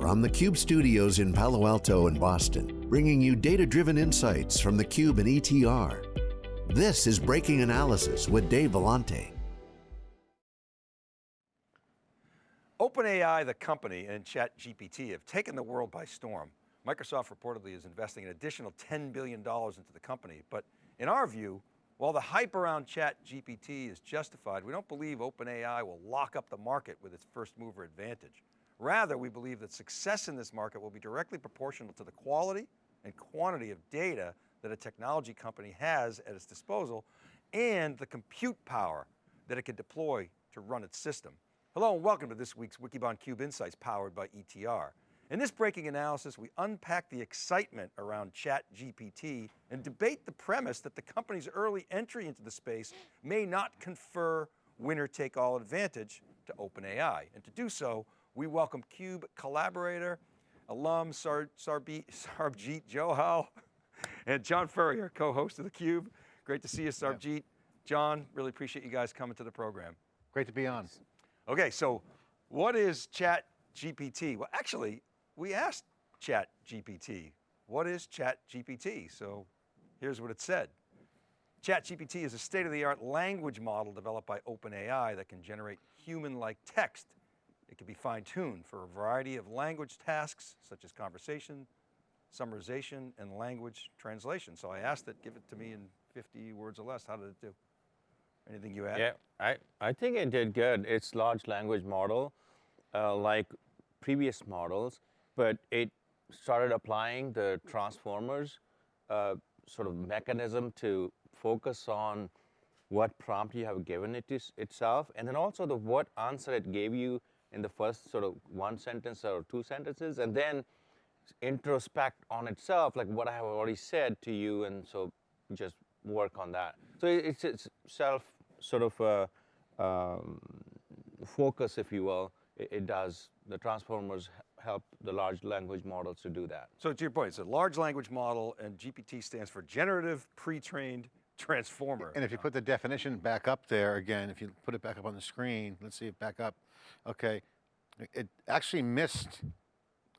From the Cube studios in Palo Alto and Boston, bringing you data-driven insights from the Cube and ETR. This is Breaking Analysis with Dave Vellante. OpenAI, the company, and ChatGPT have taken the world by storm. Microsoft reportedly is investing an additional $10 billion into the company, but in our view, while the hype around ChatGPT is justified, we don't believe OpenAI will lock up the market with its first mover advantage. Rather, we believe that success in this market will be directly proportional to the quality and quantity of data that a technology company has at its disposal and the compute power that it can deploy to run its system. Hello and welcome to this week's Wikibon Cube Insights powered by ETR. In this breaking analysis, we unpack the excitement around ChatGPT and debate the premise that the company's early entry into the space may not confer winner-take-all advantage to OpenAI. And to do so, we welcome CUBE collaborator, alum Sar Sarbjeet, Sarbjeet Johal, and John Furrier, co-host of theCUBE. Great to see you, Sarbjeet. John, really appreciate you guys coming to the program. Great to be on. Okay, so what is Chat GPT? Well, actually, we asked Chat GPT, what is Chat GPT? So here's what it said. Chat GPT is a state-of-the-art language model developed by OpenAI that can generate human-like text it can be fine-tuned for a variety of language tasks, such as conversation, summarization, and language translation. So I asked it, give it to me in 50 words or less. How did it do? Anything you add? Yeah, I, I think it did good. It's large language model, uh, like previous models, but it started applying the transformers uh, sort of mechanism to focus on what prompt you have given it itself, and then also the what answer it gave you in the first sort of one sentence or two sentences, and then introspect on itself, like what I have already said to you, and so just work on that. So it's, it's self sort of uh, um, focus, if you will. It, it, does, the transformers help the large language models to do that. So to your point, it's a large language model and GPT stands for generative pre-trained transformer. And if you put the definition back up there again, if you put it back up on the screen, let's see it back up. Okay, it actually missed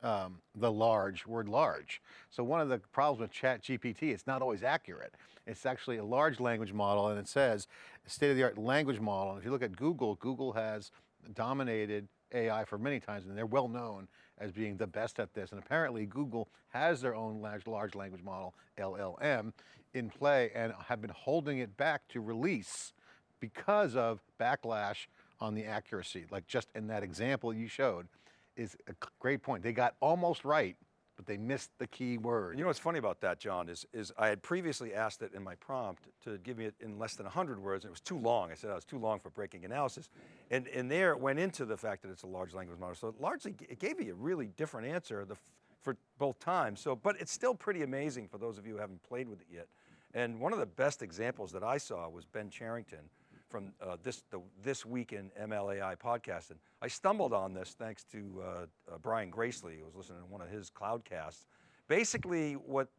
um, the large, word large. So one of the problems with chat GPT, it's not always accurate. It's actually a large language model and it says state-of-the-art language model. And if you look at Google, Google has dominated AI for many times and they're well known as being the best at this. And apparently Google has their own large, large language model, LLM, in play and have been holding it back to release because of backlash on the accuracy. Like just in that example you showed is a great point. They got almost right, but they missed the key word. You know what's funny about that, John, is, is I had previously asked it in my prompt to give me it in less than 100 words, and it was too long. I said I was too long for breaking analysis. And, and there it went into the fact that it's a large language model. So largely, it gave me a really different answer the, for both times. So, but it's still pretty amazing for those of you who haven't played with it yet. And one of the best examples that I saw was Ben Cherington from uh, this, the, this Week in MLAI podcast. And I stumbled on this thanks to uh, uh, Brian Gracely, who was listening to one of his cloudcasts. Basically what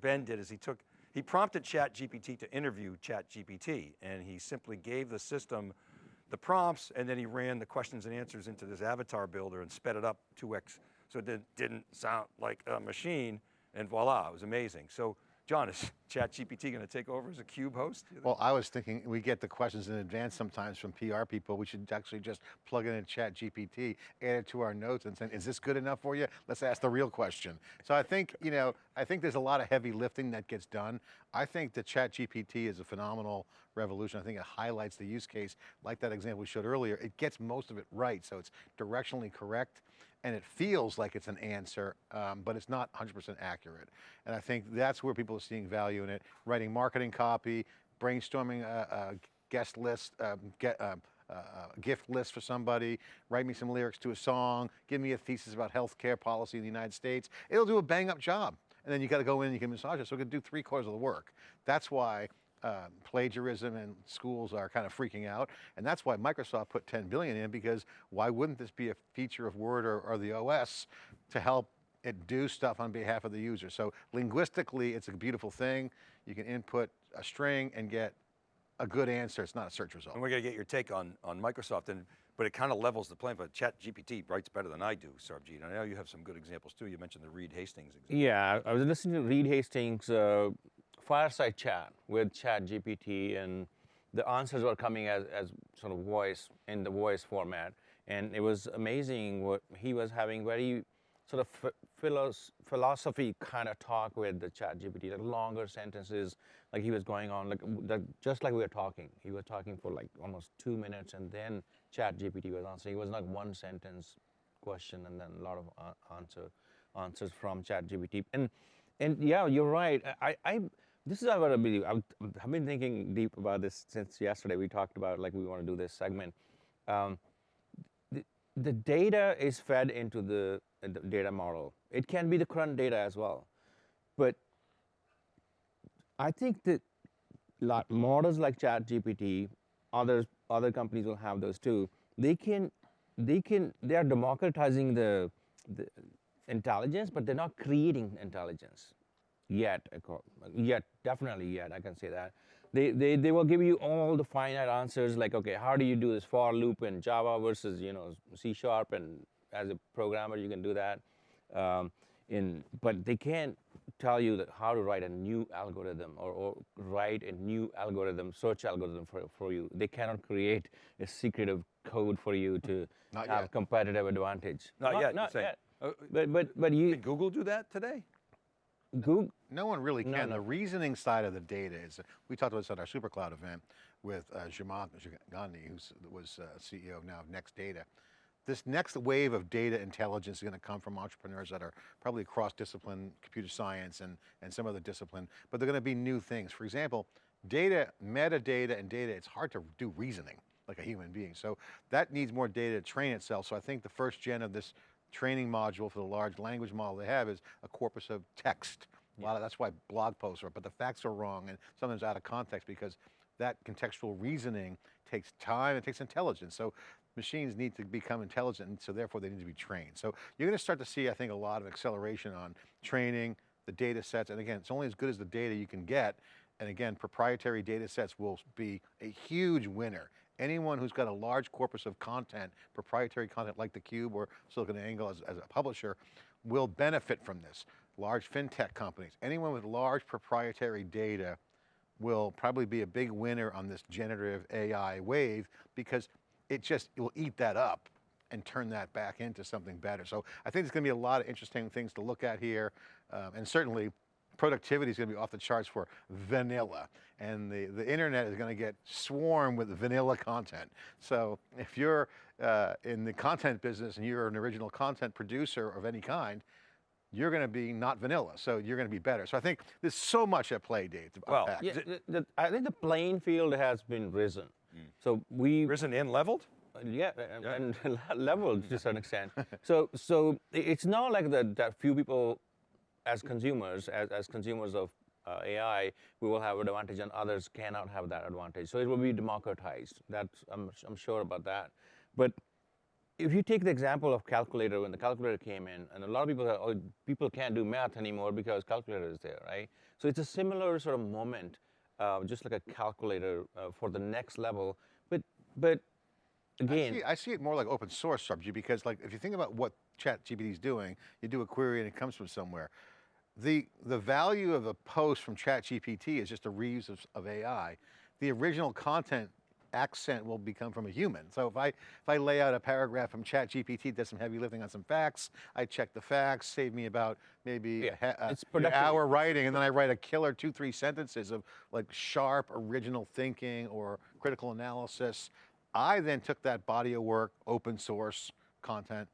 Ben did is he took, he prompted ChatGPT to interview ChatGPT and he simply gave the system the prompts and then he ran the questions and answers into this avatar builder and sped it up 2x so it didn't sound like a machine and voila, it was amazing. So John, is ChatGPT going to take over as a CUBE host? Well, I was thinking we get the questions in advance sometimes from PR people. We should actually just plug in a ChatGPT, add it to our notes and say, is this good enough for you? Let's ask the real question. So I think, you know, I think there's a lot of heavy lifting that gets done. I think the ChatGPT is a phenomenal revolution. I think it highlights the use case, like that example we showed earlier. It gets most of it right, so it's directionally correct and it feels like it's an answer, um, but it's not 100% accurate. And I think that's where people are seeing value in it. Writing marketing copy, brainstorming a, a guest list, um, get, um, a gift list for somebody, write me some lyrics to a song, give me a thesis about healthcare policy in the United States. It'll do a bang up job. And then you got to go in and you can massage it. So it can do three quarters of the work. That's why uh, plagiarism and schools are kind of freaking out. And that's why Microsoft put 10 billion in because why wouldn't this be a feature of Word or, or the OS to help it do stuff on behalf of the user. So linguistically, it's a beautiful thing. You can input a string and get a good answer. It's not a search result. And we're going to get your take on, on Microsoft. And but it kind of levels the playing field. Chat GPT writes better than I do, Sarbjeet. And I know you have some good examples too. You mentioned the Reed Hastings example. Yeah, I was listening to Reed Hastings' uh, fireside chat with Chat GPT, and the answers were coming as, as sort of voice in the voice format, and it was amazing what he was having very sort of philos philosophy kind of talk with the Chat GPT, like longer sentences, like he was going on, like, like just like we were talking. He was talking for like almost two minutes, and then Chat GPT was answering. It was like one sentence question, and then a lot of answer answers from Chat GPT. And and yeah, you're right. I, I this is what I believe. I've, been thinking deep about this since yesterday. We talked about like we want to do this segment. Um, the, the data is fed into the the data model. It can be the current data as well. But I think that models like ChatGPT, others, other companies will have those too. They can, they can, they are democratizing the, the intelligence, but they're not creating intelligence yet. Yet, definitely yet, I can say that. They, they, they will give you all the finite answers like, okay, how do you do this for loop in Java versus, you know, C Sharp and as a programmer, you can do that. Um, in, but they can't tell you that how to write a new algorithm or, or, write a new algorithm, search algorithm for, for you. They cannot create a secretive code for you to not have yet. competitive advantage. Not, not yet. Not yet. Uh, but but but you Can Google do that today? Google. No one really can. No, no. The reasoning side of the data is, we talked about this at our SuperCloud event with uh, Zhamak Dehghani, who was uh, CEO now of Next Data this next wave of data intelligence is going to come from entrepreneurs that are probably cross-discipline, computer science and, and some other discipline, but they're going to be new things. For example, data, metadata and data, it's hard to do reasoning like a human being. So that needs more data to train itself. So I think the first gen of this training module for the large language model they have is a corpus of text. A lot of, that's why blog posts are, but the facts are wrong and sometimes out of context because that contextual reasoning takes time, it takes intelligence. So machines need to become intelligent, and so therefore they need to be trained. So you're going to start to see, I think, a lot of acceleration on training, the data sets, and again, it's only as good as the data you can get, and again, proprietary data sets will be a huge winner. Anyone who's got a large corpus of content, proprietary content like theCUBE or SiliconANGLE as, as a publisher, will benefit from this. Large FinTech companies, anyone with large proprietary data will probably be a big winner on this generative AI wave because it just, it will eat that up and turn that back into something better. So I think there's going to be a lot of interesting things to look at here. Um, and certainly productivity is going to be off the charts for vanilla. And the, the internet is going to get swarmed with vanilla content. So if you're uh, in the content business and you're an original content producer of any kind, you're going to be not vanilla, so you're going to be better. So I think there's so much at play, Dave, to Well. Yeah, the, the, I think the playing field has been risen. So we Risen and leveled? Yeah, and, and leveled to a certain extent. so, so it's not like that, that few people, as consumers, as, as consumers of uh, AI, we will have an advantage and others cannot have that advantage. So it will be democratized. That's, I'm, I'm sure about that. But if you take the example of calculator, when the calculator came in, and a lot of people say, oh, people can't do math anymore because calculator is there, right? So it's a similar sort of moment uh, just like a calculator uh, for the next level. But but again, I see, I see, it more like open source subject because like if you think about what ChatGPT is doing, you do a query and it comes from somewhere. The, the value of a post from ChatGPT is just a reuse of, of AI. The original content accent will become from a human. So if I, if I lay out a paragraph from ChatGPT, does some heavy lifting on some facts, I check the facts, save me about maybe Yeah, a, it's an hour writing, and then I write a killer two, three sentences of like sharp, original thinking or critical analysis. I then took that body of work, open source content,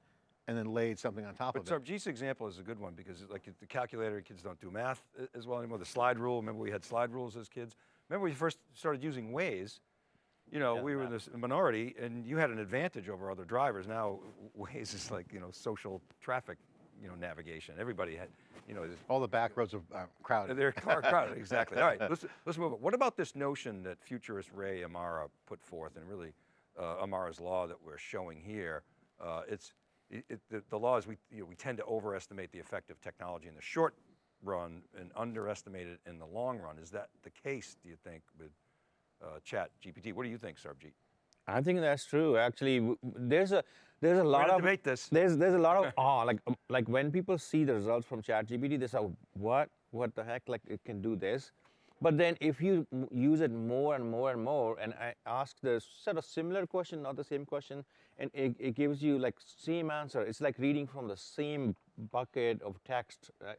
and then laid something on top But of it. Sarbjeet's example is a good one because like the calculator, kids don't do math as well anymore. The slide rule, remember we had slide rules as kids? Remember we first started using Waze, you know, Yeah, we were in this minority and you had an advantage over other drivers. Now Waze is like, you know, social traffic, you know, navigation. Everybody had, you know, All the back roads are uh, crowded. they're car crowded, exactly. All right, let's, let's move on. What about this notion that futurist Ray Amara put forth and really uh, Amara's law that we're showing here? Uh, it's, it, it, the, the law is we, you know, we tend to overestimate the effect of technology in the short run and underestimate it in the long run. Is that the case, do you think, with uh, Chat GPT? What do you think, Sarbjeet? I think that's true. Actually, there's a there's a lot of debate this. There's there's a lot of awe. Like like when people see the results from ChatGPT, they say, "What? What the heck? Like it can do this." But then if you use it more and more and more, and I ask the sort of similar question, not the same question, and it, it gives you like same answer. It's like reading from the same bucket of text. Uh,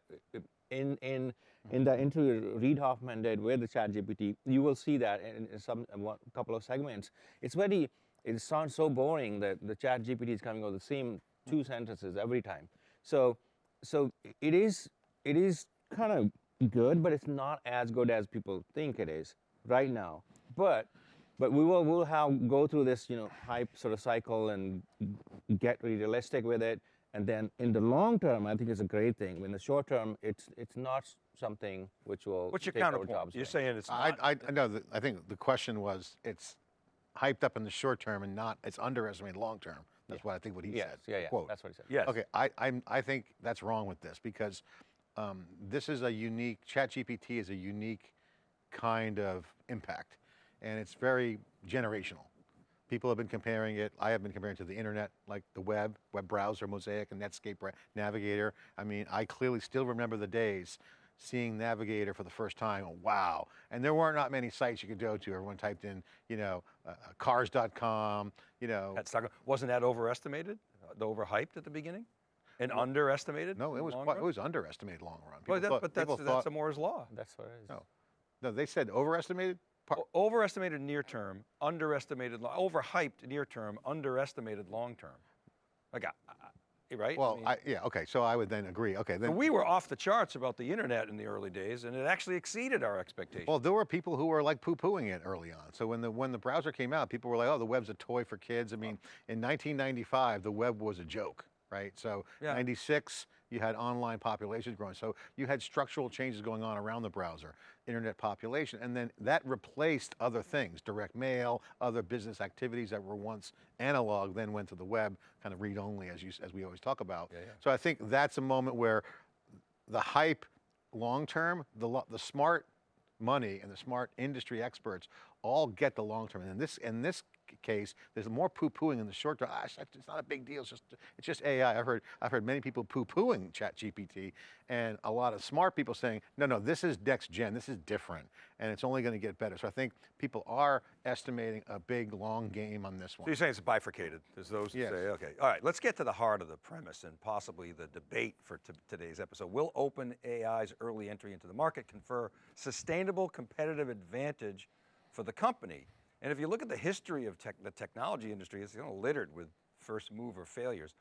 in in in the interview Reid Hoffman did with the ChatGPT, you will see that in, in some uh, couple of segments. It's very it sounds so boring that the ChatGPT is coming with the same two sentences every time. So so it is it is kind of good, but it's not as good as people think it is right now. But but we will we'll have go through this you know hype sort of cycle and get realistic with it. And then in the long term, I think it's a great thing. In the short term, it's it's not something which will What's your take our counterpoint? jobs You're away. saying it's I, not. I, I know, that, I think the question was, it's hyped up in the short term and not, it's underestimated long term. That's what I think what he Yes, said. yeah, yeah, quote. that's what he said. yes. Okay, I, I'm, I think that's wrong with this because um, this is a unique, ChatGPT is a unique kind of impact and it's very generational. People have been comparing it, I have been comparing it to the internet, like the web, web browser, Mosaic and Netscape Navigator. I mean, I clearly still remember the days seeing Navigator for the first time, wow. And there weren't not many sites you could go to. Everyone typed in, you know, uh, cars.com, you know. That's not, wasn't that overestimated? Uh, The overhyped at the beginning? And underestimated? No, it was quite, it was underestimated long run. Well, People that, thought- but that's, that's thought- a Moore's law. That's what it is. No. No, they said overestimated. Par- O- Overestimated near term, underestimated, lo- overhyped near term, underestimated long term. Like, I- I- right? Well, mean, I, yeah, okay, so I would then agree. Okay, then. we were off the charts about the internet in the early days, and it actually exceeded our expectations. Well, there were people who were like poo-pooing it early on. So when the when the browser came out, people were like, "Oh, the web's a toy for kids." I mean, in 1995, the web was a joke, right? So Yeah. 96, you had online populations growing. So you had structural changes going on around the browser, internet population, and then that replaced other things, direct mail, other business activities that were once analog, then went to the web, kind of read-only, as you as we always talk about. yeah. So I think that's a moment where the hype long term, the, the smart money and the smart industry experts all get the long term. And this, in this case, there's more poo-pooing in the short term. Ah, it's not- a big deal. It's just, it's just AI. I've heard, I've heard many people poo-pooing ChatGPT and a lot of smart people saying, no, no, this is next gen. This is different and it's only going to get better. So I think people are estimating a big long game on this So one. you're saying it's bifurcated. There's those who Yes. say, okay, all right, let's get to the heart of the premise and possibly the debate for t- today's episode. Will open AI's early entry into the market confer sustainable competitive advantage for the company? And if you look at the history of tech, the technology industry, it's you know, littered with first mover failures.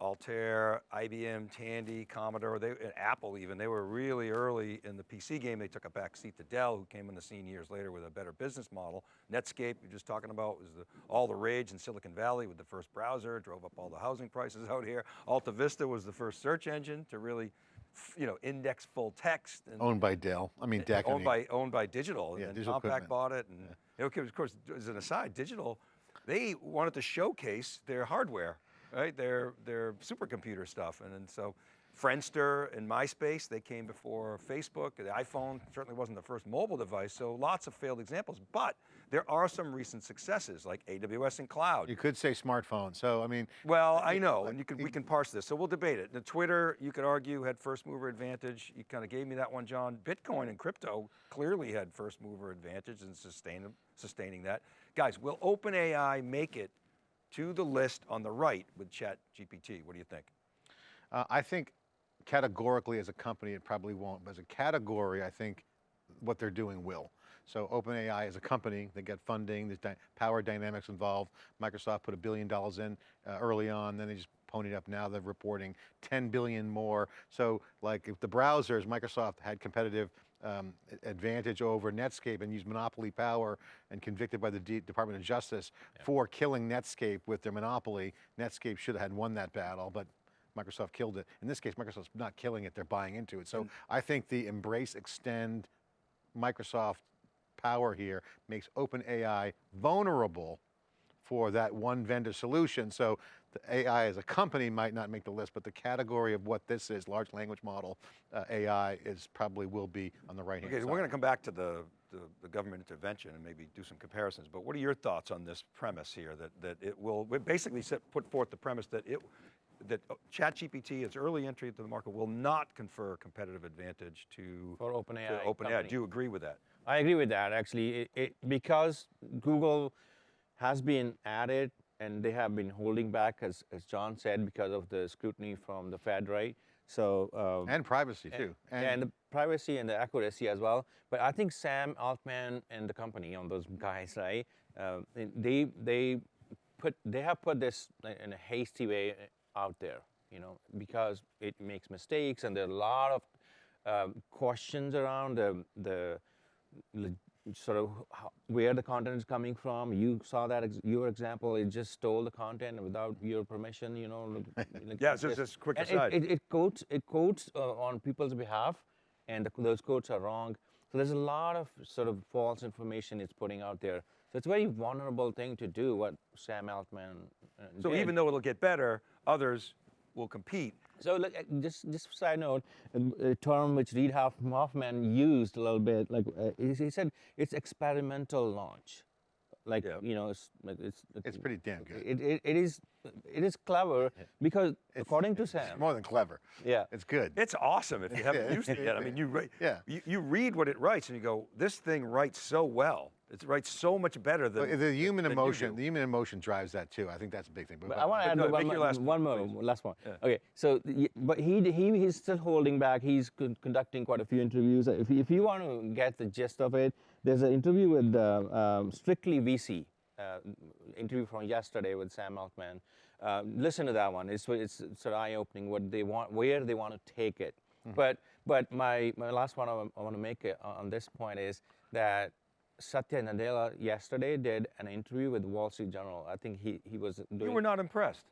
Altair, IBM, Tandy, Commodore, they, and Apple even, they were really early in the PC game. They took a back seat to Dell, who came on the scene years later with a better business model. Netscape, you're just talking about, was the, all the rage in Silicon Valley with the first browser, drove up all the housing prices out here. Alta Vista was the first search engine to really, you know, index full text. And, Owned by Dell. I mean, DEC. I owned mean, by owned by Digital, Yeah, and Digital Compaq Equipment. bought it, and you know, of course, as an aside, Digital, they wanted to showcase their hardware, right? Their their supercomputer stuff, and, and so Friendster and MySpace, they came before Facebook. The iPhone certainly wasn't the first mobile device, so lots of failed examples. But there are some recent successes, like AWS and cloud. You could say smartphone. So, I mean, Well, I know, and you can, we can parse this, so we'll debate it. The Twitter, you could argue, had first mover advantage. You kind of gave me that one, John. Bitcoin and crypto clearly had first mover advantage in sustain, sustaining that. Guys, will OpenAI make it to the list on the right with ChatGPT? What do you think? Uh, I think categorically as a company, it probably won't. But as a category, I think what they're doing will. So OpenAI as a company, they get funding, there's dy power dynamics involved. Microsoft put a billion dollars in uh, early on, then they just ponied up. Now they're reporting 10 billion more. So like if the browsers, Microsoft had competitive um, advantage over Netscape and used monopoly power and convicted by the D Department of Justice for killing Netscape with their monopoly. Netscape should have had won that battle, but Microsoft killed it. In this case, Microsoft's not killing it, they're buying into it. So I think the embrace, extend Microsoft power here makes OpenAI vulnerable for that one vendor solution. So the AI as a company might not make the list, but the category of what this is, large language model, uh, AI is probably will be on the right hand Okay, side. so we're going to come back to the, the, the government intervention and maybe do some comparisons, but what are your thoughts on this premise here that, that it will, basically set, put forth the premise that it, that uh, ChatGPT, its early entry into the market will not confer competitive advantage to, For to OpenAI OpenAI. Do you agree with that? I agree with that actually. It, it, because Google has been at it and they have been holding back, as, as John said, because of the scrutiny from the Fed, right? So uh, and privacy too. and, the privacy and the accuracy as well. But I think Sam Altman and the company on those guys, right? Uh, they they put they have put this in a hasty way out there, you know, because it makes mistakes and there are a lot of um, questions around the the sort of how, where the content is coming from. You saw that ex- your example; it just stole the content without your permission. You know. like- like Yeah, it's just- just quick aside. It, it, it quotes it quotes uh, on people's behalf, and the, those quotes are wrong. So there's a lot of sort of false information it's putting out there. So it's a very vulnerable thing to do. What Sam Altman. Uh, So did. even though it'll get better, others will compete. So look, uh, just just side note, um, a term which Reid Hoffman used a little bit, like uh, he he said, it's experimental launch, like Yeah. you know, it's like it's It's pretty damn good. It, it, it is it is clever because It's- according to it's Sam, more than clever. yeah, It's good. It's awesome if you haven't used it yet. I mean, you, re- Yeah. you, you read what it writes and you go, this thing writes so well. It writes so much better than Well, the human than you emotion, do. the human emotion drives that too. I think that's a big thing. But I want to add go ahead, one, more, last one point, more, please. last one. Yeah. Okay, so but he he he's still holding back. He's con- conducting quite a few interviews. If you- if you want to get the gist of it, there's an interview with uh, um, Strictly VC. Uh, interview from yesterday with Sam Altman. Uh, listen to that one. It's it's, it's sort of eye opening. What they want, where they want to take it. Mm-hmm. But but my my last one I, want to make it on this point is that Satya Nadella yesterday did an interview with Wall Street Journal. I think he he was doing. You were not impressed.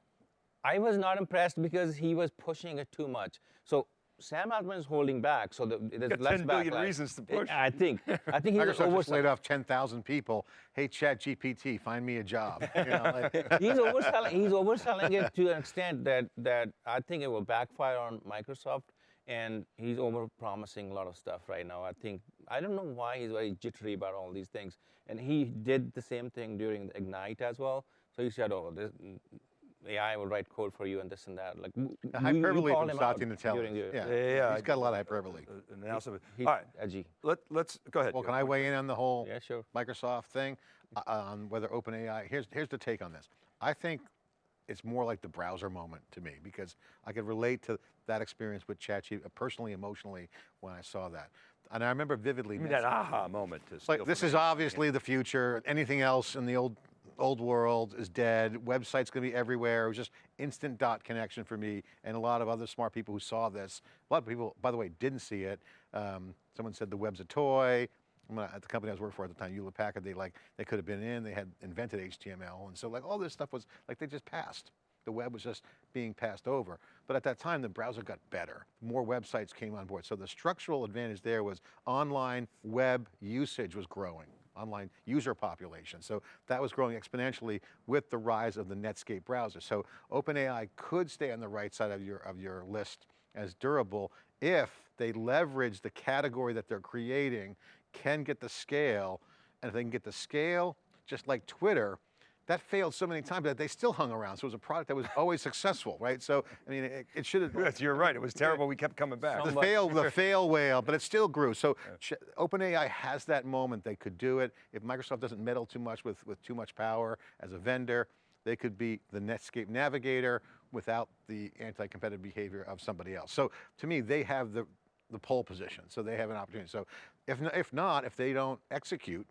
I was not impressed because he was pushing it too much. So Sam Altman is holding back, so the, there's Got less 10 billion backlash. reasons to push. I think. I think he's Microsoft just laid off 10,000 people. Hey, Chat GPT, find me a job. You know, like- he's overselling. He's overselling it to an extent that that I think it will backfire on Microsoft, and he's over-promising a lot of stuff right now. I think I don't know why he's very jittery about all these things, and he did the same thing during the Ignite as well. So he said, "Oh, this, AI will write code for you and this and that." Like The you- you hyperbole from him out Satya Nadella. Yeah, Yeah, yeah, yeah. he's got a lot of hyperbole. Uh, and also- He's all right, edgy. let, let's, go ahead. Well, can have I a point? weigh in on the whole Yeah, sure. Microsoft thing uh, on whether OpenAI? Here's here's the take on this. I think it's more like the browser moment to me because I could relate to that experience with ChatGPT personally, emotionally when I saw that, and I remember vividly. Give me that aha moment to like this is obviously the future. Anything else in the old old world is dead. Websites going to be everywhere. It was just instant dot connection for me and a lot of other smart people who saw this. A lot of people, by the way, didn't see it. Um, someone said the web's a toy. At the company I was working for at the time, Hewlett Packard, they like they could have been in. They had invented HTML, and so like all this stuff was like they just passed. The web was just being passed over. But at that time, the browser got better. More websites came on board. So the structural advantage there was online web usage was growing, online user population. So that was growing exponentially with the rise of the Netscape browser. So OpenAI could stay on the right side of your, of your list as durable if they leverage the category that they're creating, can get the scale, and if they can get the scale, just like Twitter, that failed so many times that they still hung around. So it was a product that was always successful, right? So, I mean, it, it should have. Yes, you're right. It was terrible. We kept coming back. The fail, the fail whale, but it still grew. So Ch- OpenAI has that moment. They could do it. If Microsoft doesn't meddle too much with, with too much power as a vendor, they could be the Netscape navigator without the anti-competitive behavior of somebody else. So to me, they have the, the pole position. So they have an opportunity. So if, if not, if they don't execute,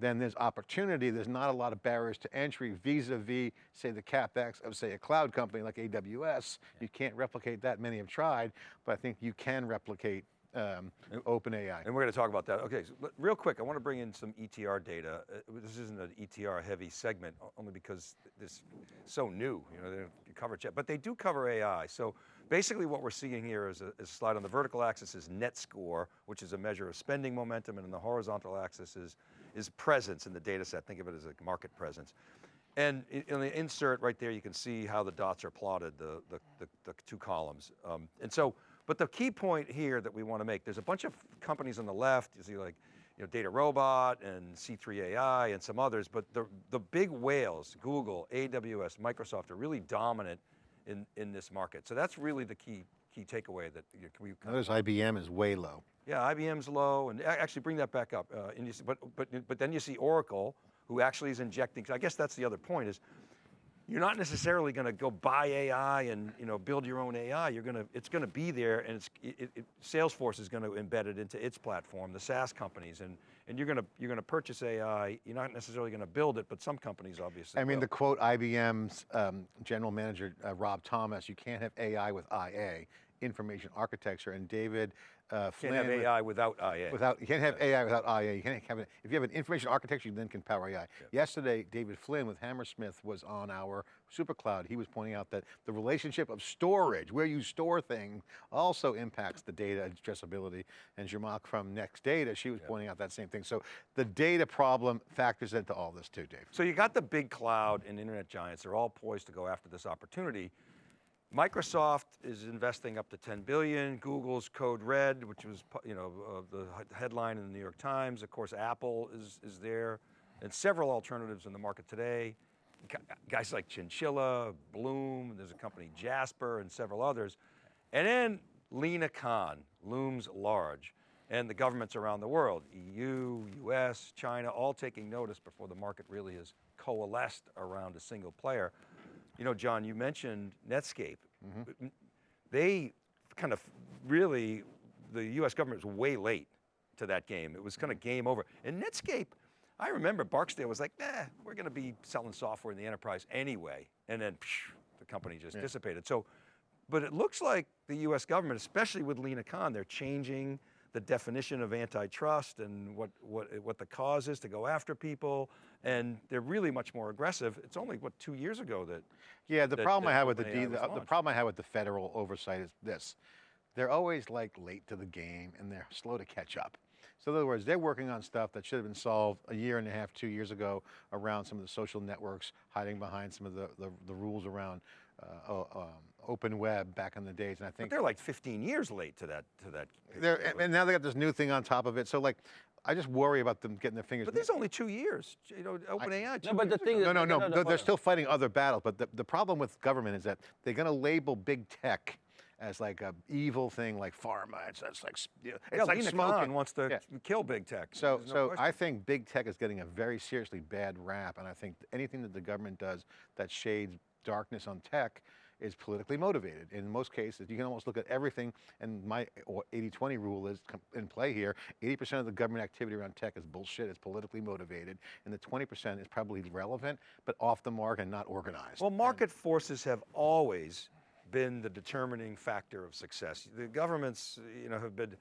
then there's opportunity. There's not a lot of barriers to entry vis-a-vis, say, the CapEx of, say, a cloud company like AWS. You can't replicate that. Many have tried, but I think you can replicate um, OpenAI. And we're going to talk about that. Okay, so real quick, I want to bring in some ETR data. Uh, This isn't an ETR heavy segment, only because this so new, you know, they don't cover it yet, but they do cover AI. So basically what we're seeing here is a, is a slide on the vertical axis is net score, which is a measure of spending momentum, and on the horizontal axis is, is presence in the data set. Think of it as a market presence. And in the insert right there, you can see how the dots are plotted, the, the, the, the two columns. Um, and so, but the key point here that we want to make, there's a bunch of companies on the left, you see like, you know, Data Robot and C3AI and some others, but the, the big whales, Google, AWS, Microsoft are really dominant in, in this market. So that's really the key, key takeaway that you know, we Notice IBM is way low. yeah, IBM's low, and actually bring that back up. Uh, see, but, but, but then you see Oracle, who actually is injecting, I guess that's the other point is, you're not necessarily going to go buy AI and you know build your own AI. You're going to, it's going to be there, and it's, it, it, Salesforce is going to embed it into its platform, the SaaS companies, and and you're going to you're going to purchase AI. You're not necessarily going to build it, but some companies obviously. I mean, will. the quote IBM's um, general manager, uh, Rob Thomas, you can't have AI with IA, information architecture, and David uh, Flynn. can't have AI without IA. Without, you can't have AI without IA. You can't have it. If you have an information architecture, you then can power AI. Yesterday, David Flynn with Hammerspace was on our SuperCloud. He was pointing out that the relationship of storage, where you store things, also impacts the data addressability. And Zhamak from Next Data, she was pointing out that same thing. So the data problem factors into all this too, Dave. So you got the big cloud and internet giants, they're all poised to go after this opportunity. Microsoft is investing up to 10 billion, Google's Code Red, which was, you know, uh, the headline in the New York Times. Of course, Apple is, is there, and several alternatives in the market today. Guys like Chinchilla, Bloom, there's a company Jasper and several others. And then Lina Khan looms large. And the governments around the world, EU, US, China, all taking notice before the market really has coalesced around a single player. You know, John, you mentioned Netscape. Mm-hmm. M- They kind of really, the US government was way late to that game. It was kind of game over. And Netscape, I remember Barksdale was like, nah, we're going to be selling software in the enterprise anyway. And then psh, the company just dissipated. So, but it looks like the US government, especially with Lina Khan, they're changing the definition of antitrust and what, what, what the cause is to go after people. And they're really much more aggressive. It's only, what, two years ago that Yeah, the that- problem I that have with the, D, the, the problem I have with the federal oversight is this. They're always like late to the game and they're slow to catch up. So in other words, they're working on stuff that should have been solved a year and a half, two years ago around some of the social networks, hiding behind some of the, the, the rules around uh, um, open web back in the days. And I But think they're like 15 years late to that, to that. they're, and- and now they got this new thing on top of it. So like, I just worry about them getting their fingers. But there's only two years, you know, OpenAI. two No, but the thing is- No, no, no. no, no, they're- hold They're on. still fighting other battles, but the, the problem with government is that they're going to label big tech as like a evil thing, like pharma. It's, it's like you know, it's yeah, like Lina smoking. Khan wants to Yeah. kill big tech. So, There's no so question. I think big tech is getting a very seriously bad rap, and I think anything that the government does that shades darkness on tech is politically motivated. In most cases, you can almost look at everything, and my 80-20 rule is in play here. 80% of the government activity around tech is bullshit, it's politically motivated, and the 20% is probably relevant, but off the mark and not organized. Well, market forces have always been the determining factor of success. The governments, you know, have been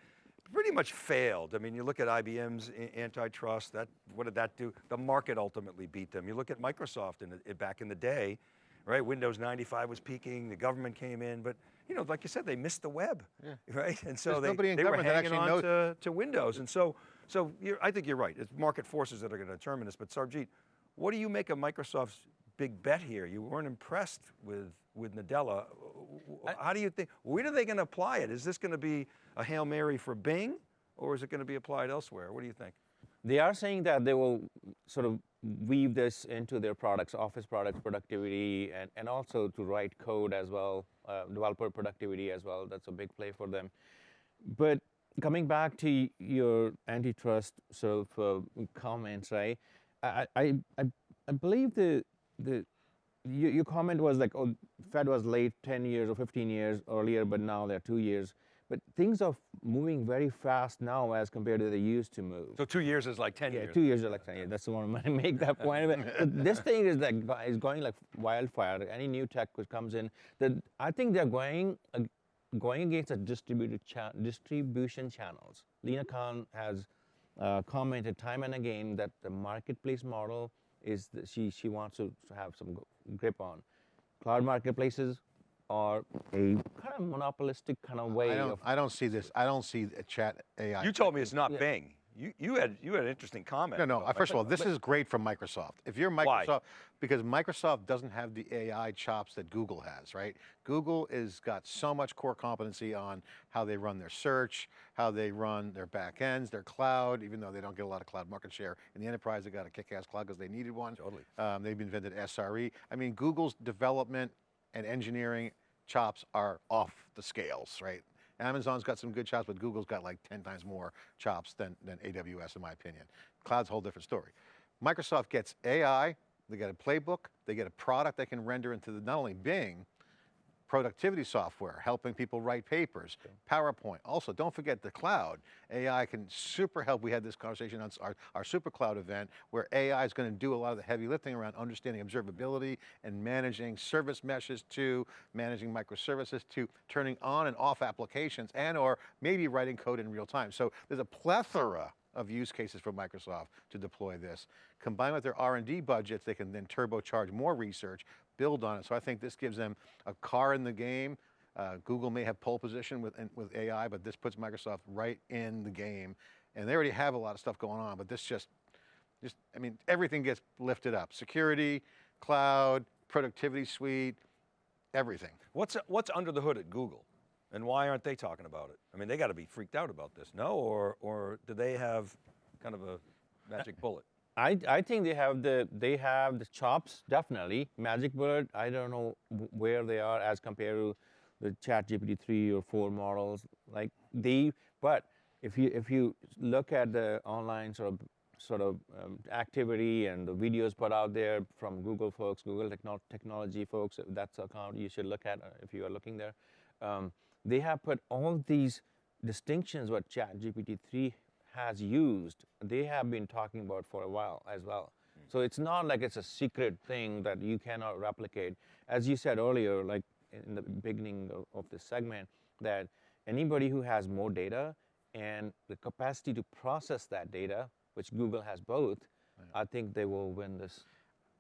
pretty much failed. I mean, you look at IBM's antitrust. That what did that do? The market ultimately beat them. You look at Microsoft in the, back in the day, right? Windows 95 was peaking. The government came in, but you know, like you said, they missed the web, yeah. right? And so There's they, they were hanging on knows- to, to Windows. And so, so you're, I think you're right. It's market forces that are going to determine this. But Sarbjeet, what do you make of Microsoft's big bet here? You weren't impressed with with Nadella. How do you think? Where are they going to apply it? Is this going to be a hail mary for Bing, or is it going to be applied elsewhere? What do you think? They are saying that they will sort of weave this into their products, office products, productivity, and, and also to write code as well, uh, developer productivity as well. That's a big play for them. But coming back to your antitrust sort of uh, comments, right? I, I, I, I believe the, the your, your comment was like, oh, Fed was late 10 years or 15 years earlier, but now they're two years. But things are moving very fast now as compared to they used to move. So two years is like ten Yeah, years. two years is like 10 years. that's the one I'm going to make that point. But this thing is like is going like wildfire. Any new tech which comes in, that I think they're going ag- going against the distributed cha- distribution channels. Lina Khan has uh, commented time and again that the marketplace model is the, she she wants to have some grip on. Cloud marketplaces are a kind of monopolistic kind of way I don't, of I don't see this. I don't see a chat AI. You told me it's not Bing. You, you had, you had an interesting comment. No, no, about first of all, Microsoft. this is great from Microsoft. If you're Why? Microsoft, because Microsoft doesn't have the AI chops that Google has, right? Google has got so much core competency on how they run their search, how they run their back ends, their cloud, even though they don't get a lot of cloud market share. In the enterprise, they got a kick-ass cloud because they needed one. Totally. Um, they've invented SRE. I mean, Google's development and engineering chops are off the scales, right? Amazon's got some good chops, but Google's got like 10 times more chops than, than AWS in my opinion. Cloud's a whole different story. Microsoft gets AI, they get a playbook, they get a product they can render into the, not only Bing, productivity software, helping people write papers, PowerPoint. Also, don't forget the cloud. AI can super help. We had this conversation on our, our super cloud event where AI is going to do a lot of the heavy lifting around understanding observability and managing service meshes to managing microservices to turning on and off applications and or maybe writing code in real time. So there's a plethora of use cases for Microsoft to deploy this. Combined with their R&D budgets, they can then turbocharge more research, build on it. So I think this gives them a car in the game. Uh, Google may have pole position with, with AI, but this puts Microsoft right in the game. And they already have a lot of stuff going on, but this just, just, I mean, everything gets lifted up. Security, cloud, productivity suite, everything. What's, what's under the hood at Google? And why aren't they talking about it? I mean, they got to be freaked out about this, no? Or, or do they have kind of a magic bullet? I, I think they have the they have the chops definitely. Magic Bullet, I don't know where they are as compared to the Chat GPT three or four models. Like they, but if you if you look at the online sort of sort of um, activity and the videos put out there from Google folks, Google techno- technology folks, that's account you should look at uh, if you are looking there. Um, they have put all these distinctions what Chat GPT three has used, they have been talking about for a while as well. Hmm. So it's not like it's a secret thing that you cannot replicate. As you said earlier, like in the beginning of, of this segment, that anybody who has more data and the capacity to process that data, which Google has both, I think they will win this.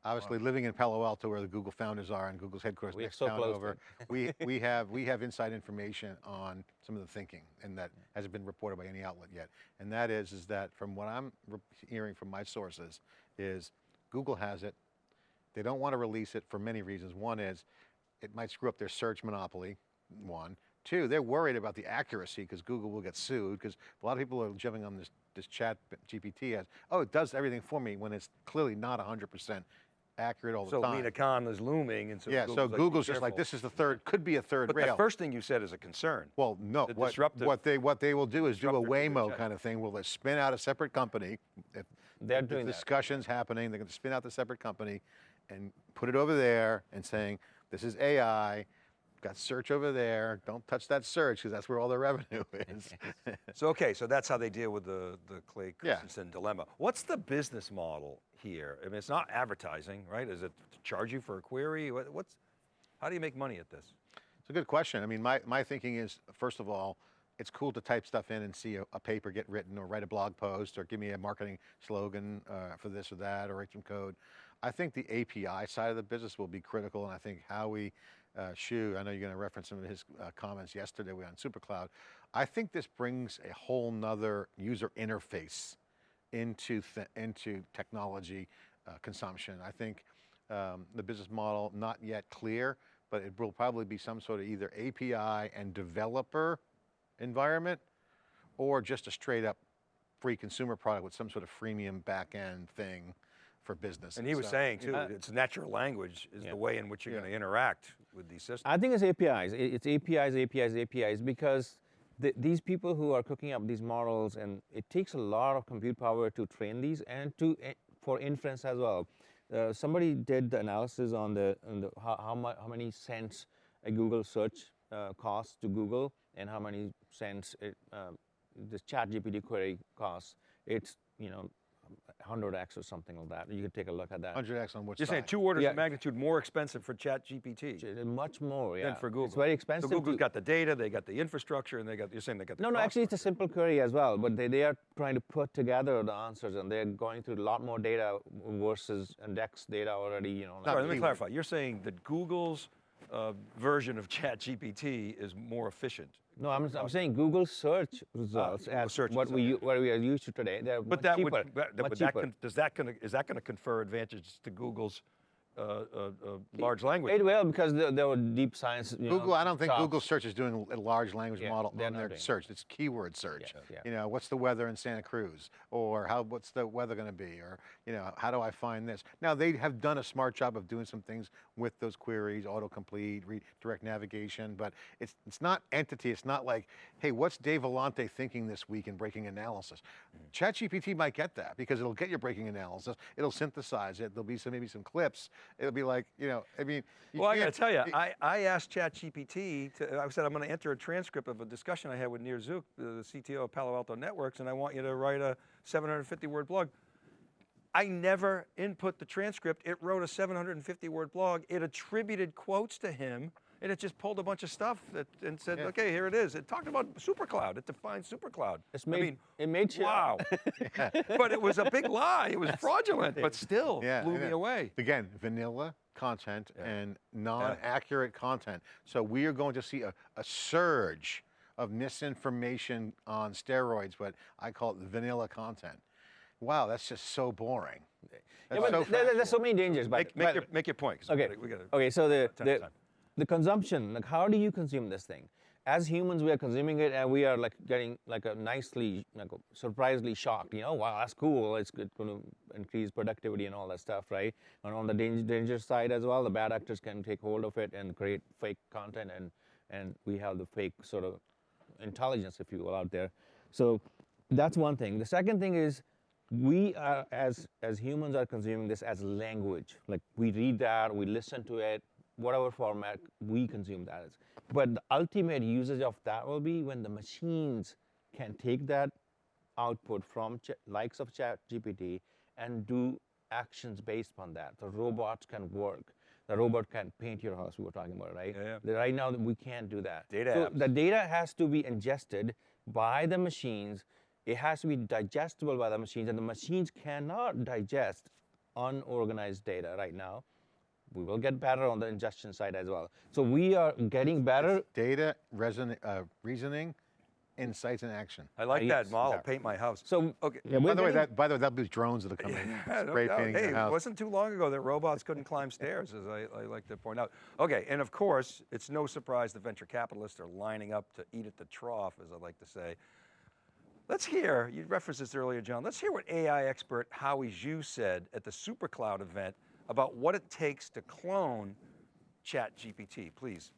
Obviously, living in Palo Alto, where the Google founders are, and Google's headquarters We are next so town over, we we have we have inside information on some of the thinking, and that hasn't been reported by any outlet yet. And that is is that from what I'm re- hearing from my sources, is Google has it. They don't want to release it for many reasons. One is it might screw up their search monopoly. One, two, they're worried about the accuracy because Google will get sued because a lot of people are jumping on this this Chat GPT as oh it does everything for me when it's clearly not 100 percent accurate all the So time. Lina Khan is looming, and so Yeah, so Google's, like, be Google's just like, this is the third, could be a third But rail. the first thing you said is a concern. Well, no, the what, what they, what they will do is do a to the Waymo kind of thing, Will they spin out a separate company. If They're the doing that. discussion's happening, they're gonna spin out the separate company and put it over there and saying, this is AI, got search over there, don't touch that search, because that's where all the revenue is. So, okay, so that's how they deal with the, the Clay Yeah. Christensen dilemma. What's the business model here? I mean, it's not advertising, right? Is it to charge you for a query? What, what's, how do you make money at this? It's a good question. I mean, my, my thinking is, first of all, it's cool to type stuff in and see a, a paper get written or write a blog post or give me a marketing slogan uh, for this or that or write some code. I think the API side of the business will be critical and I think how we, uh, Shu, I know you're going to reference some of his uh, comments yesterday on SuperCloud. I think this brings a whole nother user interface into, th into technology uh, consumption. I think um, the business model not yet clear, but it will probably be some sort of either API and developer environment, or just a straight up free consumer product with some sort of freemium back end thing for business. And he was So- saying too, Uh, it's natural language is Yeah. the way in which you're Yeah. going to interact with these systems. I think it's APIs. It's APIs, APIs, APIs, because th these people who are cooking up these models, and it takes a lot of compute power to train these and to eh, for inference as well. Uh, somebody did the analysis on the, on the how, how, how many cents a Google search uh, costs to Google and how many cents it, uh, this chat GPT query costs. It's, you know, 100x or something like that. You can take a look at that. 100x on which You're saying two orders Yeah. of magnitude more expensive for Chat GPT Ch- Much more, yeah. than for Google. It's very expensive. So Google's to- got the data, they got the infrastructure, and they got, you're saying they got the No, no, cost actually it's a simple query as well, but they, they are trying to put together the answers and they're going through a lot more data versus index data already, you know. Not Sorry, let me clarify. You're saying that Google's uh, version of ChatGPT is more efficient. No, I'm, I'm saying Google search results Google as search what we what we are used to today. They're But that cheaper. would, that, would that con- does that gonna, is that going to confer advantages to Google's uh, uh, large language? It will because there, there were deep science. You Google, know, I don't think chops. Google search is doing a large language Yeah, model they're on their search. It's keyword search. yeah. You know, what's the weather in Santa Cruz? Or how, what's the weather going to be? Or, you know, how do I find this? Now, they have done a smart job of doing some things with those queries, autocomplete, re- direct navigation, but it's, it's not entity. It's not like, hey, what's Dave Vellante thinking this week in breaking analysis? Mm. ChatGPT might get that because it'll get your breaking analysis. It'll synthesize it. There'll be some, maybe some clips. It'll be like, you know, I mean, you Well, I got to tell you, it- I, I asked ChatGPT, to, I said, I'm going to enter a transcript of a discussion I had with Nir Zook, the, the CTO of Palo Alto Networks, and I want you to write a 750 word blog. I never input the transcript. It wrote a 750 word blog. It attributed quotes to him, and it just pulled a bunch of stuff that, and said, Yeah. okay, here it is. It talked about supercloud. It defined supercloud. It's I mean, it made sure- wow. but it was a big lie. It was fraudulent, but still Yeah, blew me know. away. Again, vanilla content and non-accurate content. So we are going to see a, a surge of misinformation on steroids, but I call it vanilla content. Wow, that's just so boring. Yeah, That's but so there- there- there's so many dangers. But, Make, make, but- your, make your point. 'cause we Okay. gotta- we gotta- okay. So the the, time. The consumption, like how do you consume this thing? As humans, we are consuming it, and we are like getting like a nicely, like surprisingly shocked. You know, wow, that's cool. It's going to increase productivity and all that stuff, right? And on the danger, danger side as well, the bad actors can take hold of it and create fake content, and and we have the fake sort of intelligence, if you will, out there. So that's one thing. The second thing is we are as as humans are consuming this as language. Like we read that, we listen to it, whatever format we consume that is. But the ultimate usage of that will be when the machines can take that output from ch- likes of chat GPT and do actions based on that. The robots can work. The robot can paint your house, we were talking about, right? Yeah, The- Right now, we can't do that. Data so apps. the data has to be ingested by the machines. It has to be digestible by the machines, and the machines cannot digest unorganized data right now. We will get better on the ingestion side as well. So we are getting better. Data, reason, uh, reasoning, insights, and action. I like yes, that model, yeah. paint my house. So Okay. yeah, By we're the way, that by the way, that'll be drones that'll come in, Yeah, no spray doubt. painting Hey, your it wasn't too long ago that robots couldn't climb stairs, as I, I like to point out. Okay, and of course, it's no surprise the venture capitalists are lining up to eat at the trough, as I like to say. Let's hear, you referenced this earlier, John, let's hear what AI expert Howie Xu said at the SuperCloud event about what it takes to clone ChatGPT. Please,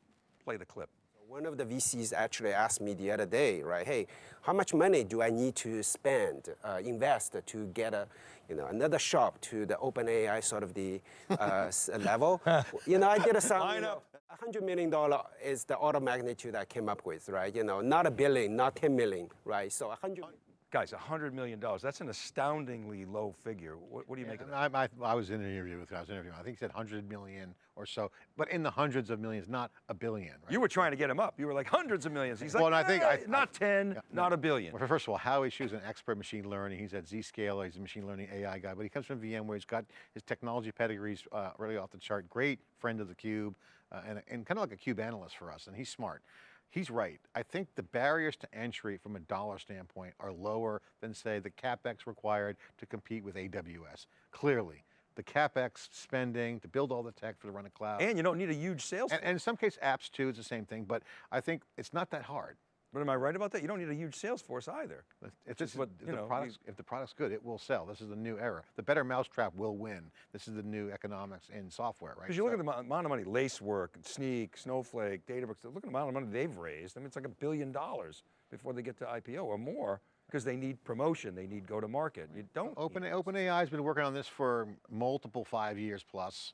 play the clip. One of the VCs actually asked me the other day, right? Hey, how much money do I need to spend, uh, invest to get a, you know, another shop to the OpenAI sort of the uh, level? You know, I did a some. Line you know, a hundred million dollar is the order of magnitude I came up with, right? You know, not a billion, not ten million, right? So a hundred. Guys, $100 million, that's an astoundingly low figure. What, what do you make of that? I, I, I was in an interview with him. I was interviewing. I think he said 100 million or so, but in the hundreds of millions, not a billion. Right? You were trying to get him up. You were like hundreds of millions. He's Well, like, and I think "Eh, I- not 10, not a billion. Well, first of all, Howie Xu's an expert machine learning. He's at Zscaler. He's a machine learning AI guy, but he comes from VMware. He's got his technology pedigrees uh, really off the chart. Great friend of the Cube, uh, and, and kind of like a Cube analyst for us. And he's smart. He's right. I think the barriers to entry from a dollar standpoint are lower than, say, the capex required to compete with AWS. Clearly, the capex spending to build all the tech for the run of cloud, And you don't need a huge sales and, and in some case, apps too. It's the same thing. But I think it's not that hard. But am I right about that? You don't need a huge sales force either. If, this is- what, if you the know, product's, if the product's good, it will sell. This is the new era. The better mousetrap will win. This is the new economics in software, right? Because you look at the amount- of money, Lacework, Snyk, Snowflake, Databricks, look at the amount of money they've raised. I mean, it's like a billion dollars before they get to IPO or more because they need promotion, they need go to market. You don't. Open need- OpenAI has been working on this for multiple five years plus.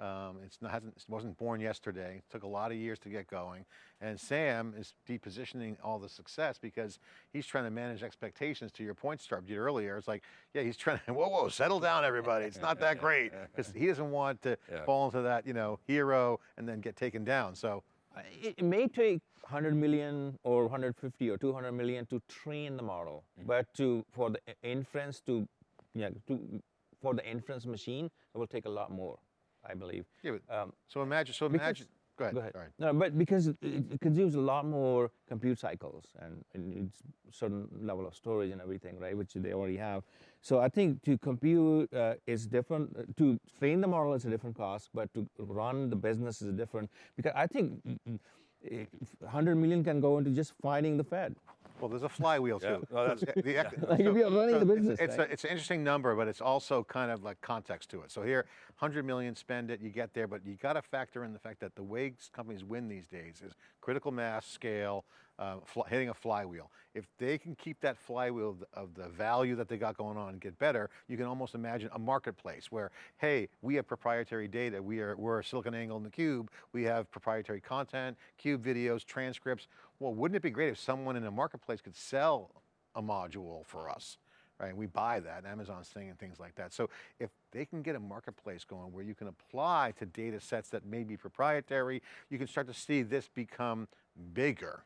Um, it's not, hasn't, it wasn't born yesterday. It took a lot of years to get going. And Sam is depositioning all the success because he's trying to manage expectations. To your point, Sarbjeet earlier, it's like, yeah, he's trying to, whoa, whoa, settle down, everybody. It's not that great because he doesn't want to Yeah. fall into that, you know, hero and then get taken down. So It, it may take 100 million or 150 or 200 million to train the model, Mm-hmm. but to for the inference to, yeah, to for the inference machine, it will take a lot more, I believe. Yeah, but- Um, So imagine, so Because- imagine, Go ahead. Go ahead. Sorry. No, but because it, it consumes a lot more compute cycles and it needs certain level of storage and everything, right? Which they already have. So I think to compute uh, is different. uh, To train the model is a different cost, but to run the business is different. Because I think mm, mm, 100 million can go into just finding the Fed. Well, there's a flywheel Yeah. too. Well, that's- The- the ec- Like if you're running the it's- business, It's, right? a, it's an interesting number, but it's also kind of like context to it. So here, 100 million, spend it, you get there, but you got to factor in the fact that the way companies win these days is critical mass, scale, uh, hitting a flywheel. If they can keep that flywheel of the, value that they got going on and get better, you can almost imagine a marketplace where, hey, we have proprietary data. We are, we're SiliconANGLE in the Cube. We have proprietary content, Cube videos, transcripts. Well, wouldn't it be great if someone in a marketplace could sell a module for us? right? And We buy that, Amazon's thing and things like that. So if they can get a marketplace going where you can apply to data sets that may be proprietary, you can start to see this become bigger.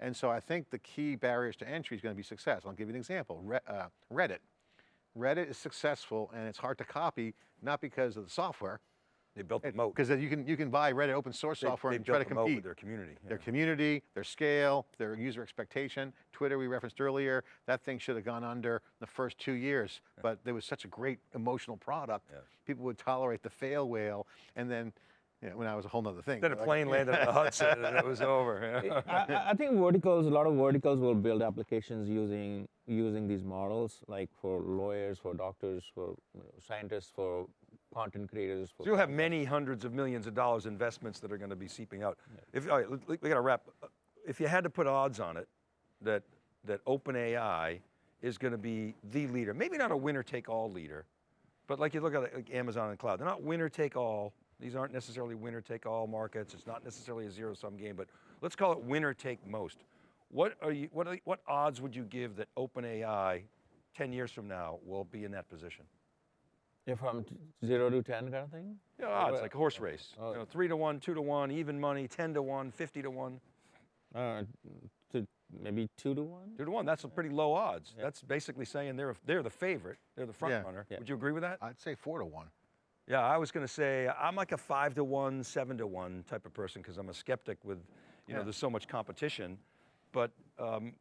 And so I think the key barriers to entry is going to be success. I'll give you an example, Re- uh, Reddit. Reddit is successful and it's hard to copy, not because of the software, They built the moat. because you can, you can buy Reddit open source They- software they and try to compete. with their community. their community, their scale, their user expectation. Twitter, we referenced earlier, that thing should have gone under the first two years, but there was such a great emotional product. Yeah. People would tolerate the fail whale, and then, you know, when I was a whole nother thing. Then a but like- plane landed in the Hudson and it was over. yeah. I, I- I think verticals, a lot of verticals will build applications using using these models, like for lawyers, for doctors, for you know, scientists, for content creators. For So you'll have many hundreds of millions of dollars investments that are going to be seeping out. If, all right, we got to wrap. If you had to put odds on it, that, that OpenAI is going to be the leader, maybe not a winner take all leader, but like you look at it, like Amazon and cloud, they're not winner take all. These aren't necessarily winner take all markets. It's not necessarily a zero sum game, but let's call it winner take most. What are you, what, are, what odds would you give that OpenAI 10 years from now will be in that position? Yeah, from t- zero to ten kind of thing. Yeah, odds, Well, like a horse race. oh. You know, three to one, two to one, even money, 10 to one, 50 to one, Uh, to maybe two to one. two to one. That's a pretty low odds. That's basically saying they're, they're the favorite. They're the front Yeah. runner. Yeah. Would you agree with that? I'd say four to one. Yeah, I was going to say I'm like a five to one, seven to one type of person because I'm a skeptic with, you know, there's so much competition. But, um,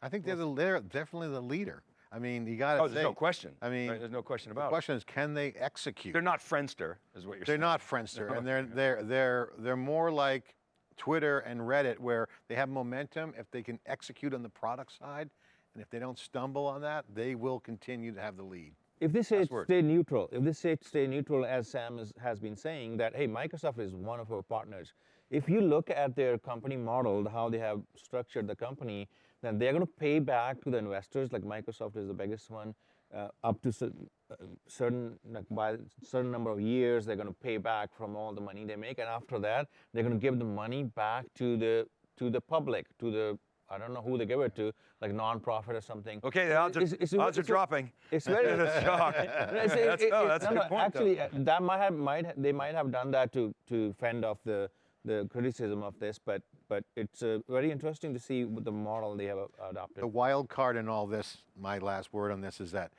I think they're, the, they're definitely the leader. I mean, you got to oh, there's no question. I mean, right? there's no question about it. The question is, can they execute? They're not Friendster, is what you're saying. They're not Friendster, and they're they're they're they're more like Twitter and Reddit, where they have momentum if they can execute on the product side, and if they don't stumble on that, they will continue to have the lead. If they say stay neutral, if they say stay neutral, as Sam is, has been saying, that hey, Microsoft is one of our partners. If you look at their company model, how they have structured the company, then they're going to pay back to the investors. Like Microsoft is the biggest one, uh, up to uh, certain like by certain number of years, they're going to pay back from all the money they make, and after that, they're going to give the money back to the to the public, to the I don't know who they give it to, like nonprofit or something. Okay, the odds are, It's- it's a- odds are it's a- dropping. It's very That's shock. no, it's- That's- it- no, it- that's a no, good no, point, though. Actually, uh, that might have, might they might have done that to to fend off the the criticism of this, but but it's uh, very interesting to see what the model they have uh, adopted. The wild card in all this, my last word on this is that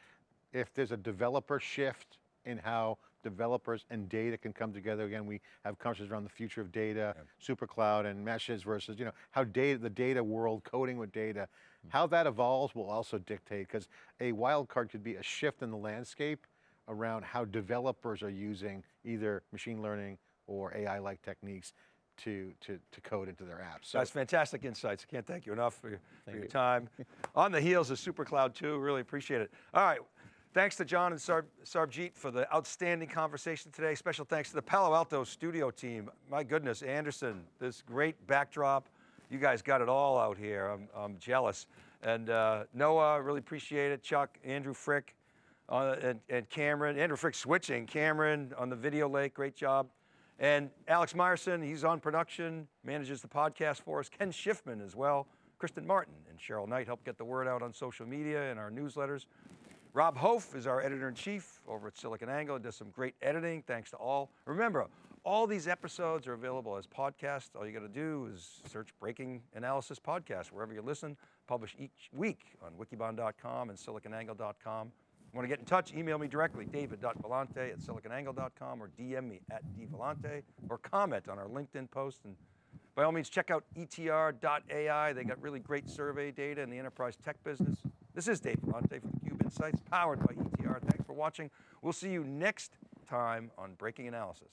if there's a developer shift in how developers and data can come together, again, we have conversations around the future of data, super cloud and meshes versus, you know, how data, the data world, coding with data, how that evolves will also dictate, because a wild card could be a shift in the landscape around how developers are using either machine learning or AI-like techniques to, to, to code into their apps. So That's fantastic insights. I can't thank you enough for your, for your you. time. On the heels of SuperCloud 2, really appreciate it. All right, thanks to John and Sarb, Sarbjeet for the outstanding conversation today. Special thanks to the Palo Alto studio team. My goodness, Anderson, this great backdrop. You guys got it all out here. I'm, I'm jealous. And uh, Noah, really appreciate it. Chuck, Andrew Frick, uh, and, and Cameron. Andrew Frick switching. Cameron on the video lake, great job. And Alex Myerson, he's on production, manages the podcast for us. Ken Schiffman as well. Kristen Martin and Cheryl Knight help get the word out on social media and our newsletters. Rob Hof is our editor in chief over at SiliconANGLE. He does some great editing. Thanks to all. Remember, all these episodes are available as podcasts. All you got to do is search Breaking Analysis Podcast wherever you listen. Published each week on wikibon.com and siliconangle.com. Want to get in touch? Email me directly, david.vellante at siliconangle.com or DM me at dvellante or comment on our LinkedIn post. And by all means, check out etr.ai. They got really great survey data in the enterprise tech business. This is Dave Vellante from theCUBE Insights, powered by ETR. Thanks for watching. We'll see you next time on Breaking Analysis.